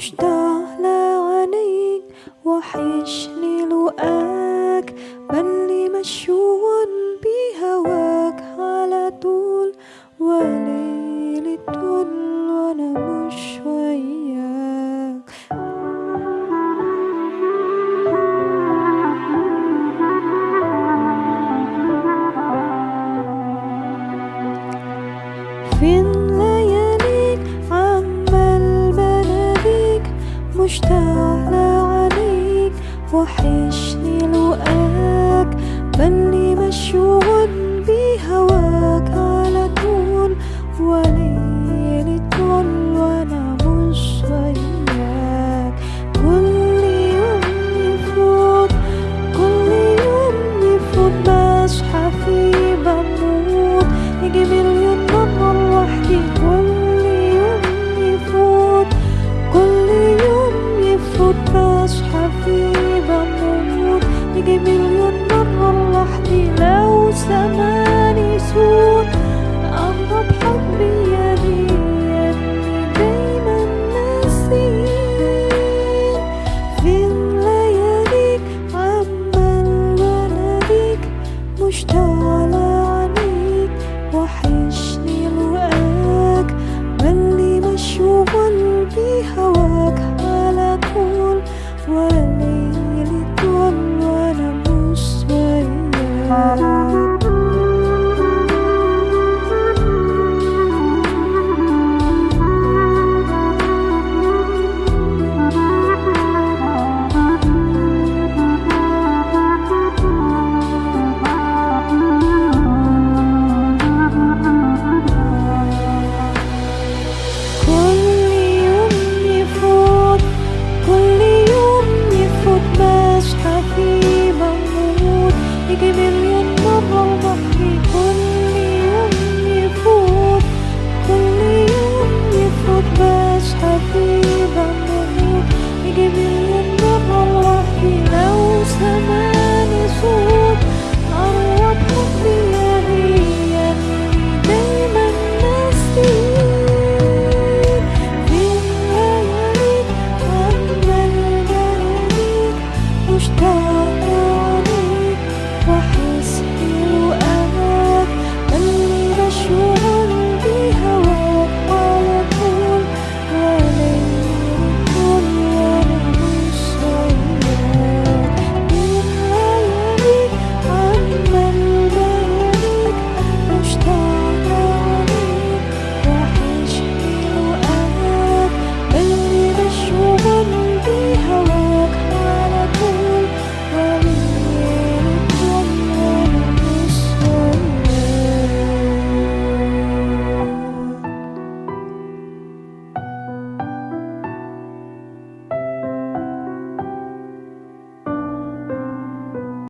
مشتاق لعينيك وحشني لقاك بل مشغول بهواك على طول وليل طول وأنا مش وياك. فين مشتاق عليك وحشني لقاك بني مشغول. world.